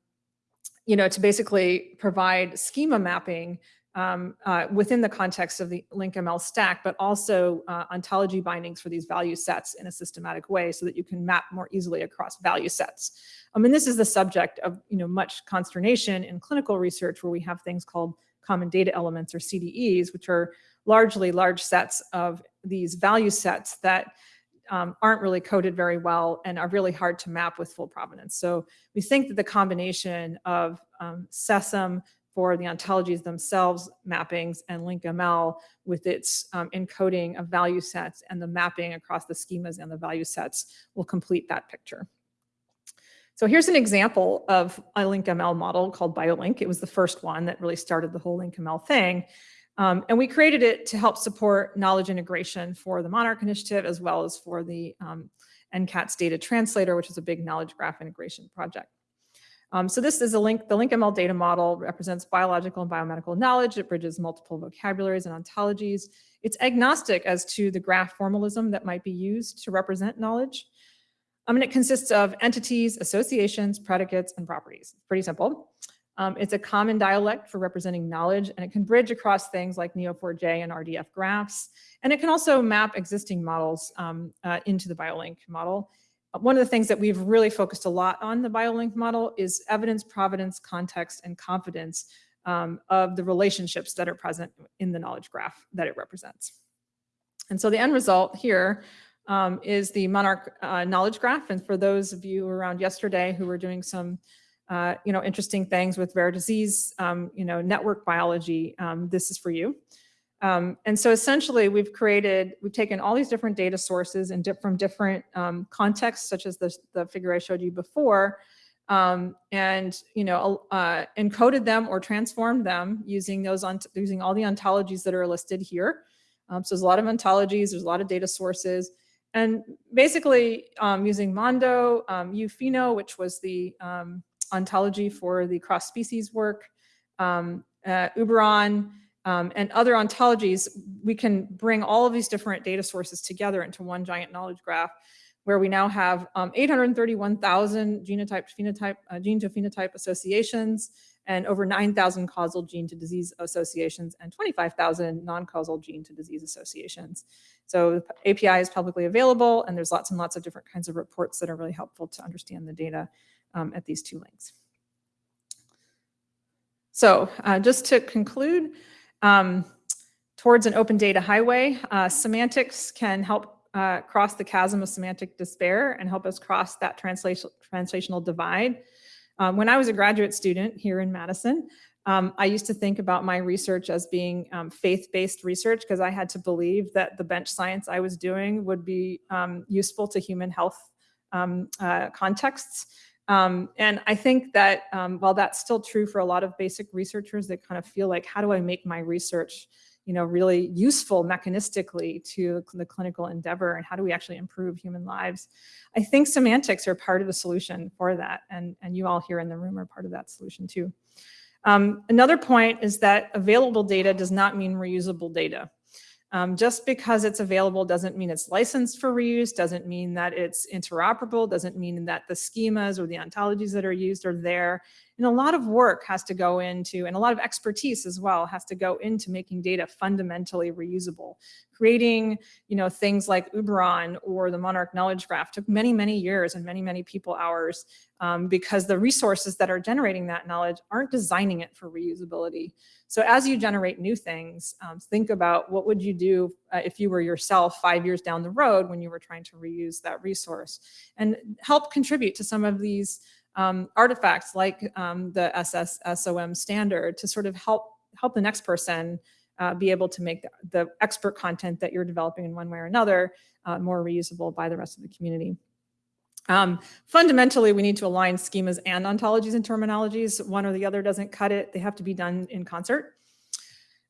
you know, to basically provide schema mapping um, uh, within the context of the LinkML stack, but also uh, ontology bindings for these value sets in a systematic way so that you can map more easily across value sets. I mean, this is the subject of you know much consternation in clinical research where we have things called common data elements or CDEs, which are largely large sets of these value sets that um, aren't really coded very well and are really hard to map with full provenance. So we think that the combination of um, SESM for the ontologies themselves mappings and LinkML with its um, encoding of value sets and the mapping across the schemas and the value sets will complete that picture. So here's an example of a LinkML model called BioLink. It was the first one that really started the whole LinkML thing. Um, and we created it to help support knowledge integration for the Monarch Initiative as well as for the um, NCATS data translator, which is a big knowledge graph integration project. Um, so this is a link, the LinkML data model represents biological and biomedical knowledge. It bridges multiple vocabularies and ontologies. It's agnostic as to the graph formalism that might be used to represent knowledge. I mean, it consists of entities, associations, predicates, and properties. Pretty simple. Um, it's a common dialect for representing knowledge, and it can bridge across things like Neo4j and RDF graphs. And it can also map existing models um, uh, into the BioLink model. One of the things that we've really focused a lot on the BioLink model is evidence, provenance, context, and confidence um, of the relationships that are present in the knowledge graph that it represents. And so the end result here um, is the Monarch uh, knowledge graph. And for those of you around yesterday who were doing some uh, you know, interesting things with rare disease, um, you know, network biology, um, this is for you. Um, and so essentially we've created, we've taken all these different data sources and di from different um, contexts, such as the, the figure I showed you before, um, and you know uh, encoded them or transformed them using those on using all the ontologies that are listed here. Um, so there's a lot of ontologies, there's a lot of data sources, and basically using Mondo, um, uPheno, which was the ontology for the cross species work, um, uh, Uberon, um, and other ontologies, we can bring all of these different data sources together into one giant knowledge graph where we now have um, 831,000 genotype phenotype, uh, gene to phenotype associations and over 9,000 causal gene to disease associations and 25,000 non-causal gene to disease associations. So API is publicly available and there's lots and lots of different kinds of reports that are really helpful to understand the data um, at these two links. So uh, just to conclude, um, towards an open data highway, uh, semantics can help uh, cross the chasm of semantic despair and help us cross that translation, translational divide. Um, when I was a graduate student here in Madison, um, I used to think about my research as being um, faith-based research because I had to believe that the bench science I was doing would be um, useful to human health um, uh, contexts. Um, and I think that um, while that's still true for a lot of basic researchers that kind of feel like, how do I make my research you know, really useful mechanistically to the clinical endeavor and how do we actually improve human lives? I think semantics are part of the solution for that. And, and you all here in the room are part of that solution too. Um, another point is that available data does not mean reusable data. Um, just because it's available doesn't mean it's licensed for reuse, doesn't mean that it's interoperable, doesn't mean that the schemas or the ontologies that are used are there. And a lot of work has to go into, and a lot of expertise as well, has to go into making data fundamentally reusable. Creating, you know, things like Uberon or the Monarch Knowledge Graph took many, many years and many, many people hours um, because the resources that are generating that knowledge aren't designing it for reusability. So as you generate new things, um, think about what would you do uh, if you were yourself five years down the road when you were trying to reuse that resource and help contribute to some of these um, artifacts like um, the SS SOM standard to sort of help help the next person uh, be able to make the, the, expert content that you're developing in one way or another uh, more reusable by the rest of the community. Um, fundamentally, we need to align schemas and ontologies and terminologies. One or the other doesn't cut it. They have to be done in concert.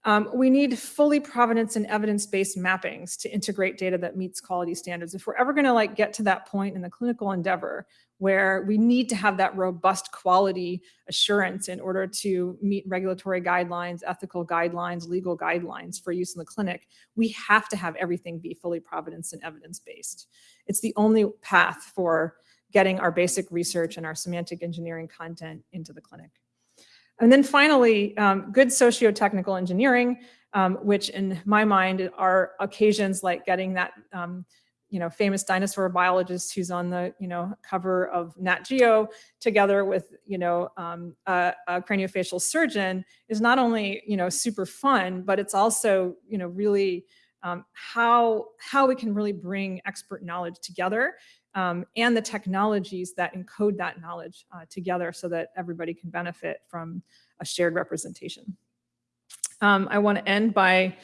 Um, we need fully provenance and evidence-based mappings to integrate data that meets quality standards. If we're ever gonna like get to that point in the clinical endeavor where we need to have that robust quality assurance in order to meet regulatory guidelines, ethical guidelines, legal guidelines for use in the clinic, we have to have everything be fully provenance and evidence-based. It's the only path for getting our basic research and our semantic engineering content into the clinic. And then finally, um, good socio-technical engineering, um, which in my mind are occasions like getting that um, you know, famous dinosaur biologist who's on the, you know, cover of Nat Geo together with, you know, um, a, a, craniofacial surgeon is not only, you know, super fun, but it's also, you know, really um, how, how we can really bring expert knowledge together um, and the technologies that encode that knowledge uh, together so that everybody can benefit from a shared representation. Um, I want to end by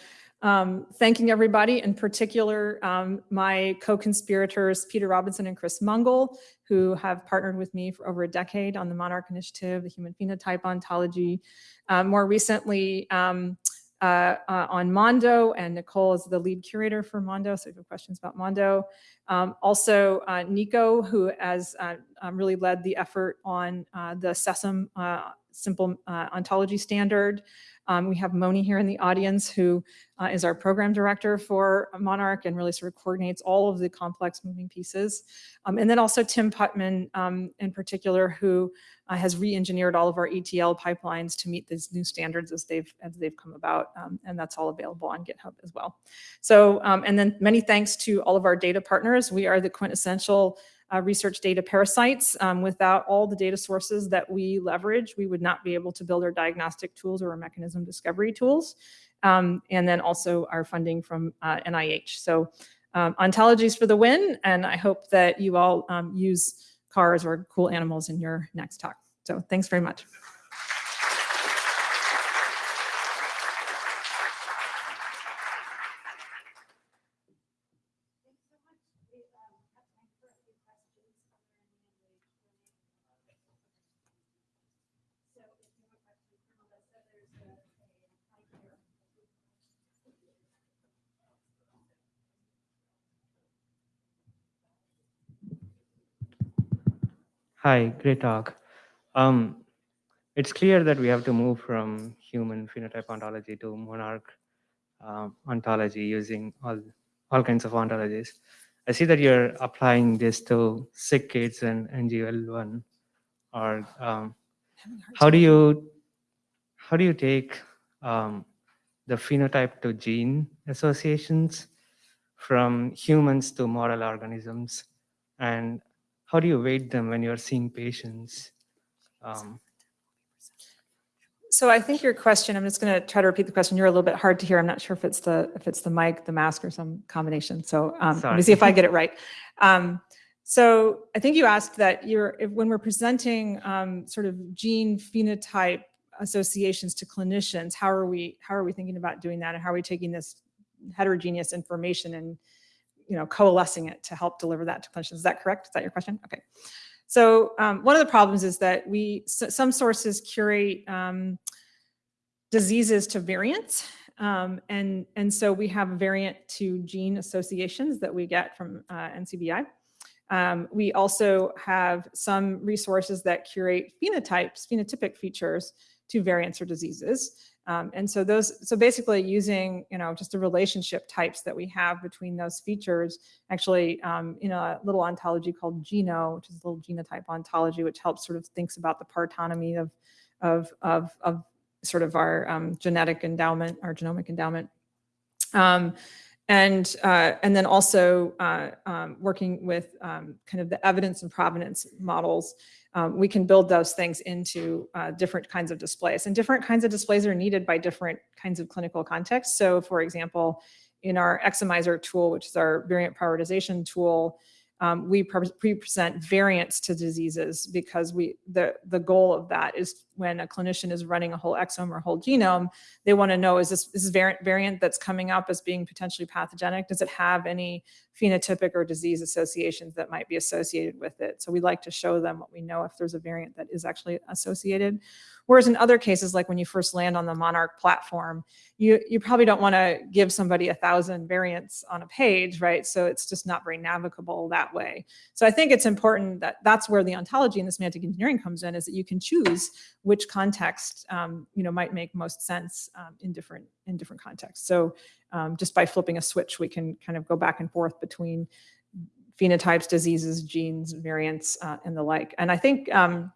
um, thanking everybody, in particular um, my co-conspirators Peter Robinson and Chris Mungall, who have partnered with me for over a decade on the Monarch Initiative, the Human Phenotype Ontology. Uh, more recently, um, uh, uh, on Mondo, and Nicole is the lead curator for Mondo, so if you have questions about Mondo. Um, also, uh, Nico, who has uh, um, really led the effort on uh, the SESAM uh, simple ontology standard. Um, we have Moni here in the audience, who uh, is our program director for Monarch and really sort of coordinates all of the complex moving pieces. Um, and then also Tim Putman um, in particular, who uh, has re-engineered all of our ETL pipelines to meet these new standards as they've as they've come about, um, and that's all available on GitHub as well. So, um, and then many thanks to all of our data partners. We are the quintessential uh, research data parasites. Um, without all the data sources that we leverage, we would not be able to build our diagnostic tools or our mechanism discovery tools. Um, and then also our funding from uh, NIH. So um, ontologies for the win. And I hope that you all um, use cars or cool animals in your next talk. So thanks very much. Hi, great talk. Um, it's clear that we have to move from human phenotype ontology to monarch um, ontology using all, all kinds of ontologies. I see that you're applying this to sick kids and NGL1. Or um, how do you how do you take um, the phenotype to gene associations from humans to model organisms and how do you weight them when you're seeing patients? Um, so I think your question, I'm just going to try to repeat the question. You're a little bit hard to hear. I'm not sure if it's the if it's the mic, the mask, or some combination. So um, let me see if I get it right. Um, so I think you asked that you're if, when we're presenting um, sort of gene phenotype associations to clinicians, how are we how are we thinking about doing that, and how are we taking this heterogeneous information and you know, coalescing it to help deliver that to clinicians. Is that correct? Is that your question? Okay. So um, one of the problems is that we, some sources curate um, diseases to variants. Um, and, and so we have variant to gene associations that we get from uh, NCBI. Um, we also have some resources that curate phenotypes, phenotypic features to variants or diseases. Um, and so those, so basically using, you know, just the relationship types that we have between those features, actually um, in a little ontology called Geno, which is a little genotype ontology, which helps sort of thinks about the partonomy of, of, of, of sort of our um, genetic endowment, our genomic endowment. And, uh, and then also uh, um, working with um, kind of the evidence and provenance models um, we can build those things into uh, different kinds of displays. And different kinds of displays are needed by different kinds of clinical contexts. So for example, in our Exomiser tool, which is our variant prioritization tool, um, we pre present variants to diseases because we the, the goal of that is when a clinician is running a whole exome or whole genome, they want to know, is this, is this variant, variant that's coming up as being potentially pathogenic? Does it have any phenotypic or disease associations that might be associated with it? So we like to show them what we know if there's a variant that is actually associated. Whereas in other cases, like when you first land on the Monarch platform, you, you probably don't want to give somebody a thousand variants on a page, right? So it's just not very navigable that way. So I think it's important that that's where the ontology and the semantic engineering comes in, is that you can choose which context, um, you know, might make most sense um, in different in different contexts. So um, just by flipping a switch, we can kind of go back and forth between phenotypes, diseases, genes, variants, uh, and the like. And I think um,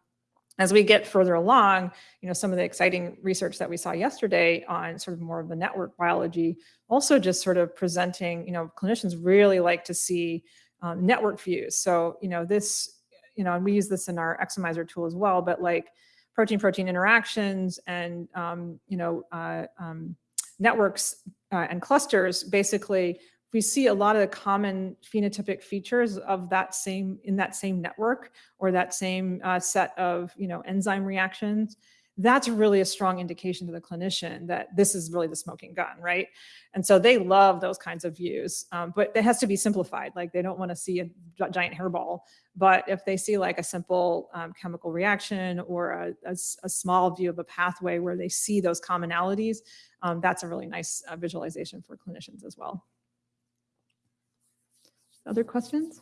as we get further along, you know, some of the exciting research that we saw yesterday on sort of more of the network biology, also just sort of presenting, you know, clinicians really like to see um, network views. So, you know, this, you know, and we use this in our Exomiser tool as well, but like protein-protein interactions and, um, you know, uh, um, networks uh, and clusters basically we see a lot of the common phenotypic features of that same in that same network or that same uh, set of you know enzyme reactions that's really a strong indication to the clinician that this is really the smoking gun right and so they love those kinds of views um, but it has to be simplified like they don't want to see a giant hairball but if they see like a simple um, chemical reaction or a, a, a, small view of a pathway where they see those commonalities um, that's a really nice uh, visualization for clinicians as well other questions?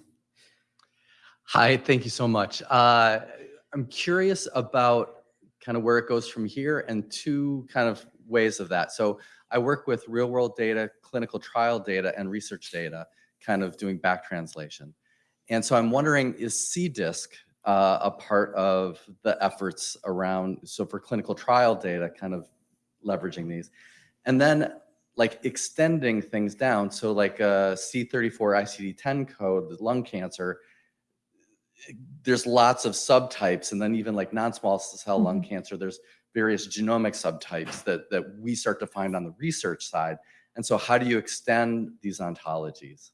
Hi, thank you so much. Uh, I'm curious about kind of where it goes from here and two kind of ways of that. So I work with real world data, clinical trial data, and research data, kind of doing back translation. And so I'm wondering, is CDISC uh, a part of the efforts around, so for clinical trial data, kind of leveraging these? And then like extending things down. So like a C34 ICD-10 code, the lung cancer, there's lots of subtypes and then even like non-small cell lung mm -hmm. cancer, there's various genomic subtypes that, that we start to find on the research side. And so how do you extend these ontologies?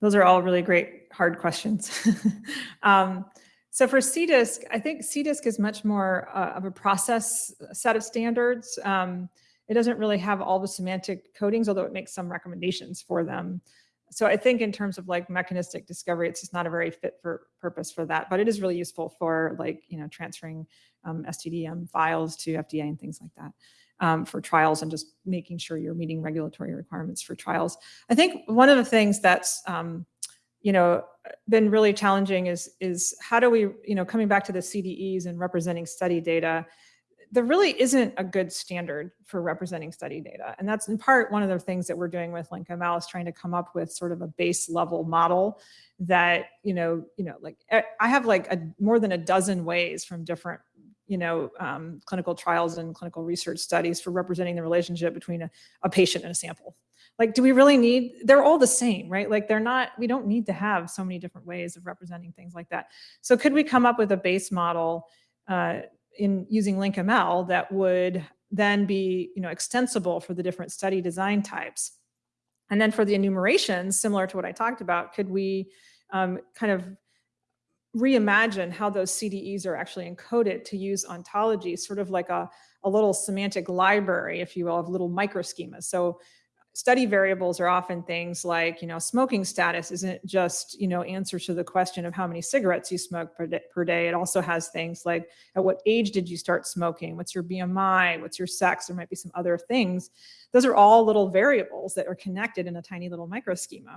Those are all really great, hard questions. <laughs> um, so for CDISC, I think CDISC is much more uh, of a process set of standards. Um, it doesn't really have all the semantic codings, although it makes some recommendations for them. So I think in terms of like mechanistic discovery, it's just not a very fit for purpose for that, but it is really useful for like, you know, transferring um, STDM files to FDA and things like that um, for trials and just making sure you're meeting regulatory requirements for trials. I think one of the things that's, um, you know, been really challenging is, is how do we, you know, coming back to the CDEs and representing study data, there really isn't a good standard for representing study data. And that's in part one of the things that we're doing with LinkML is trying to come up with sort of a base level model that, you know, you know, like eh, I have like a, more than a dozen ways from different you know, um, clinical trials and clinical research studies for representing the relationship between a, a patient and a sample. Like, do we really need, they're all the same, right? Like they're not, we don't need to have so many different ways of representing things like that. So could we come up with a base model uh, in using LinkML that would then be you know, extensible for the different study design types. And then for the enumerations, similar to what I talked about, could we um, kind of reimagine how those CDEs are actually encoded to use ontology, sort of like a, a little semantic library, if you will, of little microschemas. So study variables are often things like, you know, smoking status isn't just, you know, answer to the question of how many cigarettes you smoke per day, per day. It also has things like at what age did you start smoking? What's your BMI? What's your sex? There might be some other things. Those are all little variables that are connected in a tiny little micro schema.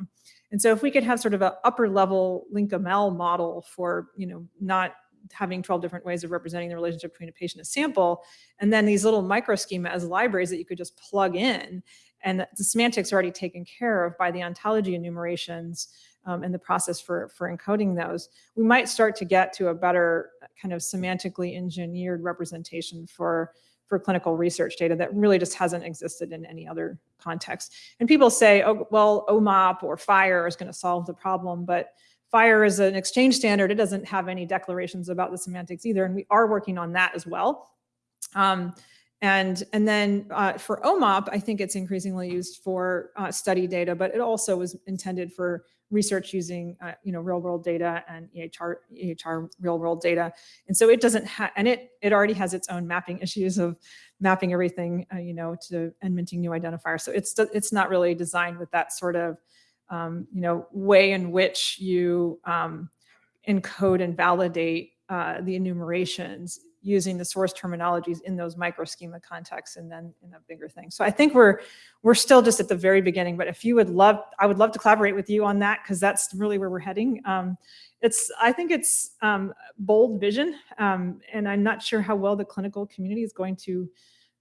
And so if we could have sort of an upper level LinkML model for, you know, not having 12 different ways of representing the relationship between a patient and a sample, and then these little micro schema as libraries that you could just plug in and the semantics are already taken care of by the ontology enumerations um, and the process for, for encoding those, we might start to get to a better kind of semantically engineered representation for, for clinical research data that really just hasn't existed in any other context. And people say, oh, well, OMOP or FHIR is going to solve the problem, but FHIR is an exchange standard. It doesn't have any declarations about the semantics either, and we are working on that as well. Um, And, and then uh, for OMOP, I think it's increasingly used for uh, study data, but it also was intended for research using, uh, you know, real world data and EHR, EHR real world data. And so it doesn't have, and it, it already has its own mapping <laughs> issues of mapping everything, uh, you know, to and minting new identifiers. So it's, it's not really designed with that sort of, um, you know, way in which you um, encode and validate uh, the enumerations using the source terminologies in those micro schema contexts and then in a bigger thing. So I think we're we're still just at the very beginning, but if you would love, I would love to collaborate with you on that because that's really where we're heading. Um, it's, I think it's um, bold vision um, and I'm not sure how well the clinical community is going to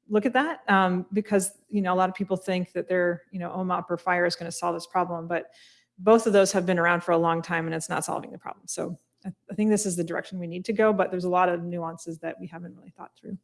look at that um, because, you know, a lot of people think that they're, you know, OMOP or FHIR is going to solve this problem, but both of those have been around for a long time and it's not solving the problem. So I think this is the direction we need to go, but there's a lot of nuances that we haven't really thought through.